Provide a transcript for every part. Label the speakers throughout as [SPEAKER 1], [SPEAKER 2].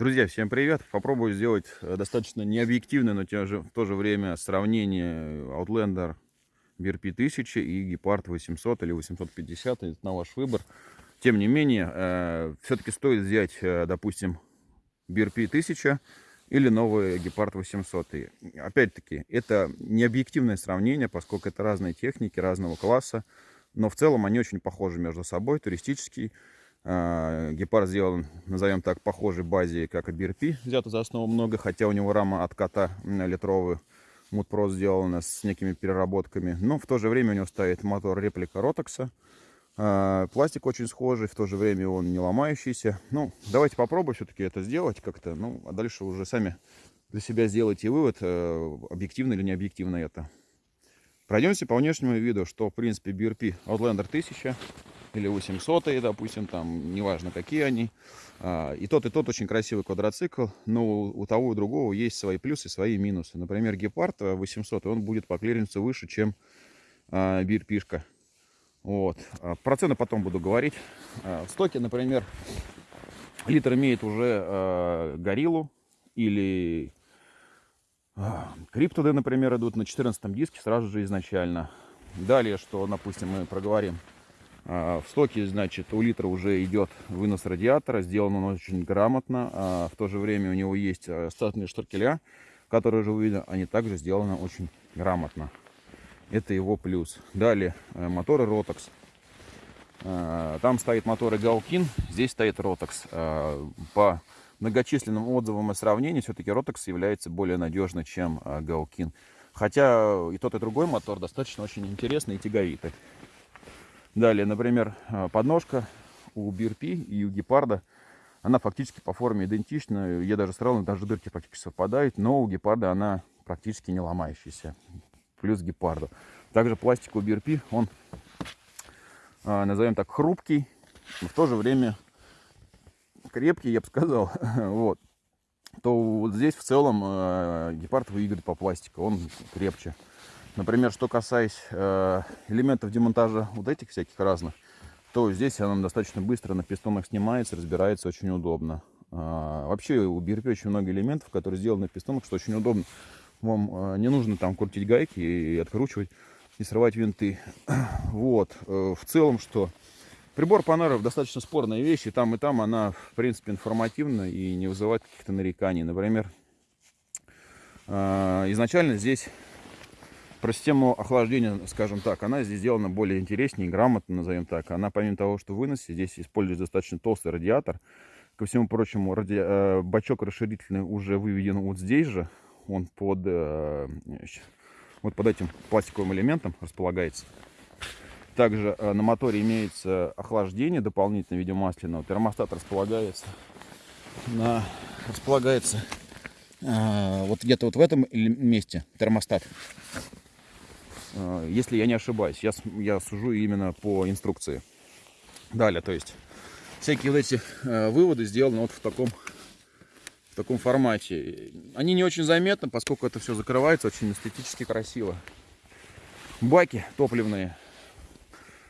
[SPEAKER 1] Друзья, всем привет! Попробую сделать э, достаточно необъективное, но в то же время сравнение Outlander BRP 1000 и Gepard 800 или 850, это на ваш выбор. Тем не менее, э, все-таки стоит взять, э, допустим, BRP 1000 или новый Gepard 800. И, опять-таки, это не объективное сравнение, поскольку это разные техники, разного класса, но в целом они очень похожи между собой. Туристический гепард сделан, назовем так, похожей базе, как и BRP, взято за основу много, хотя у него рама от кота литровый Мудпро сделана с некими переработками. Но в то же время у него стоит мотор реплика Ротокса. Пластик очень схожий, в то же время он не ломающийся. Ну, давайте попробуем все-таки это сделать как-то. Ну, а дальше уже сами для себя сделайте вывод, э, объективно или не объективно это. Пройдемся по внешнему виду, что в принципе BRP Outlander 1000 или 800, допустим, там, неважно какие они. А, и тот, и тот очень красивый квадроцикл, но у того и другого есть свои плюсы, свои минусы. Например, Гепард 800, он будет по клиренсу выше, чем а, Бирпишка. Вот. А, про цены потом буду говорить. В стоке, например, литр имеет уже гориллу или Криптоды, например, идут на 14 диске сразу же изначально. Далее, что, допустим, мы проговорим в стоке, значит, у литра уже идет вынос радиатора. Сделан он очень грамотно. А, в то же время у него есть а, статные штуркеля, которые уже видно, они также сделаны очень грамотно. Это его плюс. Далее моторы Rotax. Там стоит моторы Галкин, здесь стоит Rotax. По многочисленным отзывам и сравнению, все-таки Rotax является более надежным, чем Галкин. Хотя и тот, и другой мотор достаточно очень интересный и тяговитый. Далее, например, э, подножка у Бирпи и у Гепарда, она фактически по форме идентична. Я даже сравнил, даже дырки практически совпадают, но у Гепарда она практически не ломающаяся. Плюс Гепарду. Также пластик у Бирпи, он, э, назовем так, хрупкий, но в то же время крепкий, я бы сказал. вот. То вот здесь в целом э, Гепард выиграет по пластику, он крепче. Например, что касаясь э, элементов демонтажа вот этих всяких разных, то здесь она достаточно быстро на пистонах снимается, разбирается очень удобно. А, вообще у BRP очень много элементов, которые сделаны на пистонах, что очень удобно. Вам э, не нужно там крутить гайки и откручивать и срывать винты. Вот. Э, в целом, что прибор Панаров достаточно спорная вещь, и там, и там она, в принципе, информативна и не вызывает каких-то нареканий. Например, изначально здесь про систему охлаждения, скажем так, она здесь сделана более интереснее, грамотно, назовем так. Она, помимо того, что выносе, здесь используется достаточно толстый радиатор. Ко всему прочему, ради... Э, бачок расширительный уже выведен вот здесь же. Он под, э, вот под этим пластиковым элементом располагается. Также э, на моторе имеется охлаждение дополнительное в. Термостат располагается на располагается вот где-то вот в этом месте термостат если я не ошибаюсь. Я, я сужу именно по инструкции. Далее, то есть, всякие вот эти э, выводы сделаны вот в таком, в таком формате. Они не очень заметны, поскольку это все закрывается очень эстетически красиво. Баки топливные.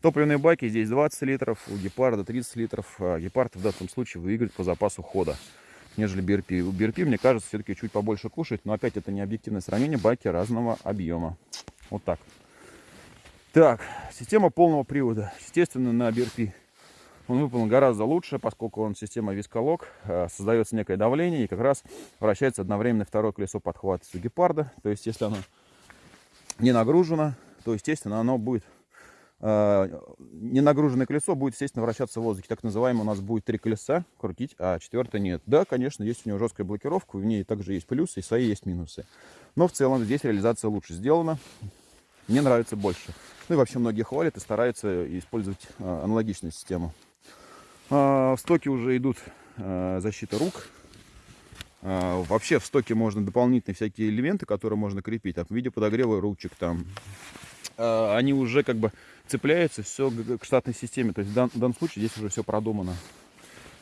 [SPEAKER 1] Топливные баки здесь 20 литров, у гепарда 30 литров. А гепард в данном случае выиграет по запасу хода, нежели BRP. У BRP, мне кажется, все-таки чуть побольше кушает, но опять это не объективное сравнение, баки разного объема. Вот так. Так, система полного привода. Естественно, на BRP он выполнен гораздо лучше, поскольку он система висколог. Э, создается некое давление и как раз вращается одновременно второе колесо подхвата у гепарда. То есть, если оно не нагружено, то, естественно, оно будет э, не нагруженное колесо будет, естественно, вращаться в воздухе. Так называемое у нас будет три колеса крутить, а четвертое нет. Да, конечно, есть у него жесткая блокировка, в ней также есть плюсы и свои есть минусы. Но в целом здесь реализация лучше сделана мне нравится больше. Ну и вообще многие хвалят и стараются использовать а, аналогичную систему. А, в стоке уже идут а, защита рук. Вообще в стоке можно дополнительные всякие элементы, которые можно крепить. Там, в виде подогрева ручек там. Они уже как бы цепляются все к штатной системе. То есть в данном случае здесь уже все продумано.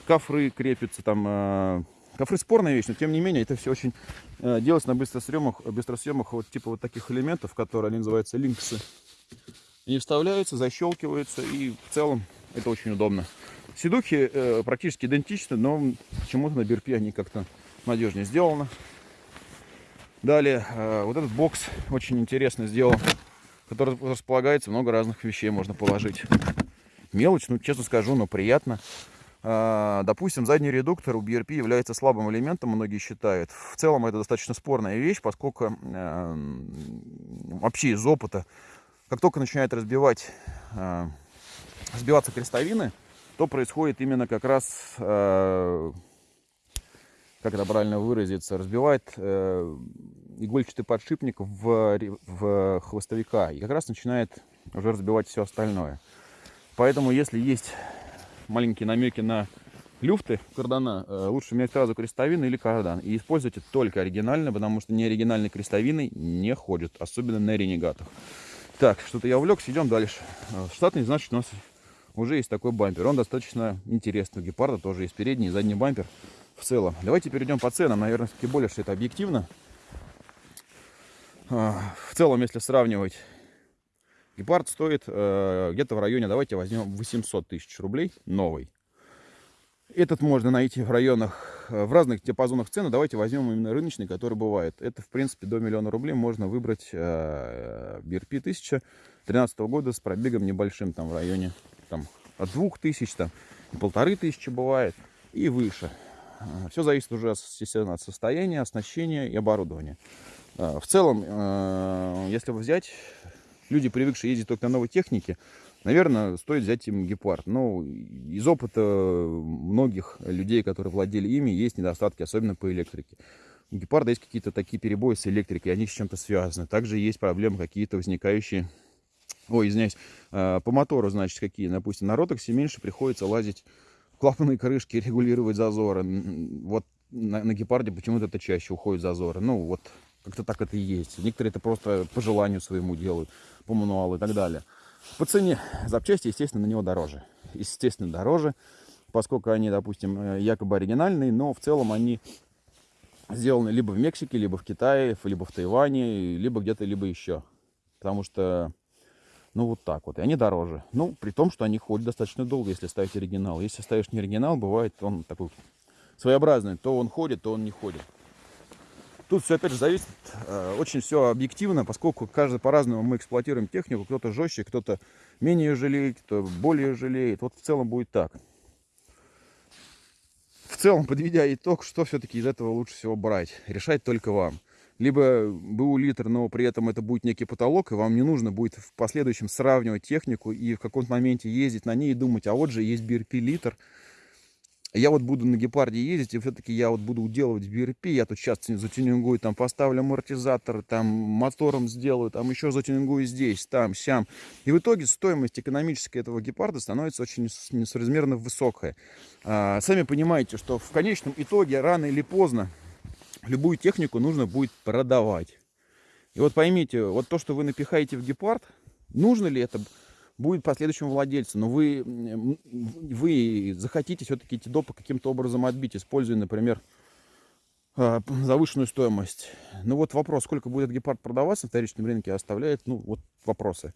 [SPEAKER 1] Кафры крепятся там Кофры спорная вещь, но тем не менее это все очень э, делается на быстросъемах, быстросъемах вот типа вот таких элементов, которые они называются линксы. Они вставляются, защелкиваются и в целом это очень удобно. Сидухи э, практически идентичны, но почему-то на BRP они как-то надежнее сделаны. Далее, э, вот этот бокс очень интересно сделан, который располагается, много разных вещей можно положить. Мелочь, ну, честно скажу, но приятно. А, допустим, задний редуктор у BRP является слабым элементом, многие считают. В целом это достаточно спорная вещь, поскольку э, вообще из опыта, как только начинает разбивать, э, разбиваться крестовины, то происходит именно как раз, э, как это правильно выразиться, разбивает игольчатый подшипник в, в хвостовика и как раз начинает уже разбивать все остальное. Поэтому если есть маленькие намеки на люфты кардана, э, лучше менять сразу крестовины или кардан. И используйте только оригинальные, потому что неоригинальные крестовины не ходят, особенно на ренегатах. Так, что-то я увлекся, идем дальше. Э, штатный, значит, у нас уже есть такой бампер. Он достаточно интересный. У гепарда тоже есть передний и задний бампер в целом. Давайте перейдем по ценам. Наверное, все-таки более, что это объективно. Э, в целом, если сравнивать Гепард стоит э, где-то в районе, давайте возьмем 800 тысяч рублей, новый. Этот можно найти в районах, э, в разных диапазонах цены. Давайте возьмем именно рыночный, который бывает. Это, в принципе, до миллиона рублей можно выбрать э, BRP 1013 года с пробегом небольшим, там в районе там, от 2000, там, полторы тысячи бывает и выше. Э, Все зависит уже, естественно, от состояния, оснащения и оборудования. Э, в целом, если взять люди, привыкшие ездить только на новой технике, наверное, стоит взять им гепард. Но из опыта многих людей, которые владели ими, есть недостатки, особенно по электрике. У гепарда есть какие-то такие перебои с электрикой, они с чем-то связаны. Также есть проблемы какие-то возникающие, ой, извиняюсь, а, по мотору, значит, какие. Допустим, на ротоксе меньше приходится лазить клапанные крышки, регулировать зазоры. Вот на, на гепарде почему-то это чаще уходит зазоры. Ну, вот как-то так это и есть. Некоторые это просто по желанию своему делают, по мануалу и так далее. По цене запчасти, естественно, на него дороже. Естественно, дороже, поскольку они, допустим, э, якобы оригинальные, но в целом они сделаны либо в Мексике, либо в Китае, либо в Тайване, либо где-то, либо еще. Потому что, ну, вот так вот. И они дороже. Ну, при том, что они ходят достаточно долго, если ставить оригинал. Если ставишь не оригинал, бывает он такой своеобразный. То он ходит, то он не ходит. Тут все опять же зависит, э, очень все объективно, поскольку каждый по-разному мы эксплуатируем технику. Кто-то жестче, кто-то менее жалеет, кто более жалеет. Вот в целом будет так. В целом, подведя итог, что все-таки из этого лучше всего брать? Решать только вам. Либо БУ литр, но при этом это будет некий потолок, и вам не нужно будет в последующем сравнивать технику и в каком-то моменте ездить на ней и думать, а вот же есть BRP литр, я вот буду на гепарде ездить, и все-таки я вот буду уделывать BRP, я тут сейчас затюнингую, там поставлю амортизатор, там мотором сделаю, там еще затюнингую здесь, там, сям. И в итоге стоимость экономическая этого гепарда становится очень несоразмерно высокая. А, сами понимаете, что в конечном итоге рано или поздно любую технику нужно будет продавать. И вот поймите, вот то, что вы напихаете в гепард, нужно ли это будет последующему владельцу, но вы, вы захотите все-таки эти допы каким-то образом отбить, используя, например, а, завышенную стоимость. Ну вот вопрос, сколько будет гепард продаваться на вторичном рынке, оставляет, ну вот вопросы.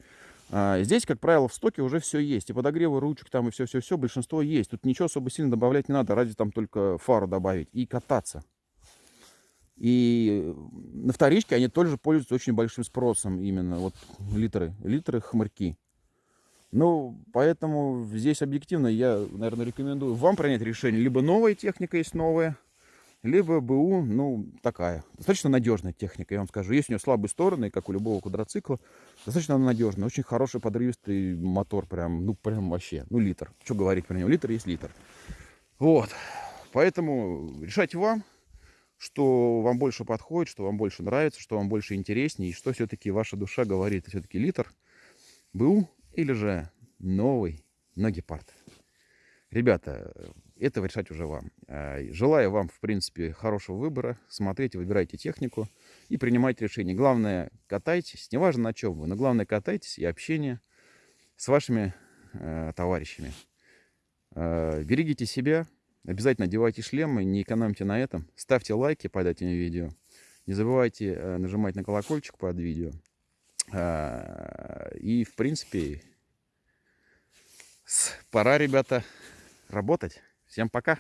[SPEAKER 1] А здесь, как правило, в стоке уже все есть. И подогревы ручек там, и все-все-все, большинство есть. Тут ничего особо сильно добавлять не надо, ради там только фару добавить и кататься. И на вторичке они тоже пользуются очень большим спросом, именно вот литры, литры хмырьки. Ну, поэтому здесь объективно я, наверное, рекомендую вам принять решение. Либо новая техника есть новая, либо БУ, ну, такая. Достаточно надежная техника, я вам скажу. Есть у нее слабые стороны, как у любого квадроцикла. Достаточно надежная. Очень хороший подрывистый мотор, прям, ну, прям вообще. Ну, литр. Что говорить про него? Литр есть литр. Вот. Поэтому решайте вам, что вам больше подходит, что вам больше нравится, что вам больше интереснее, и что все-таки ваша душа говорит. Все-таки литр, БУ или же новый, но гепард. Ребята, это решать уже вам. А, желаю вам, в принципе, хорошего выбора. Смотрите, выбирайте технику и принимайте решение. Главное, катайтесь, неважно на чем вы, но главное, катайтесь и общение с вашими э, товарищами. Э, берегите себя, обязательно одевайте шлемы, не экономьте на этом. Ставьте лайки под этим видео. Не забывайте э, нажимать на колокольчик под видео. И, в принципе, пора, ребята, работать. Всем пока!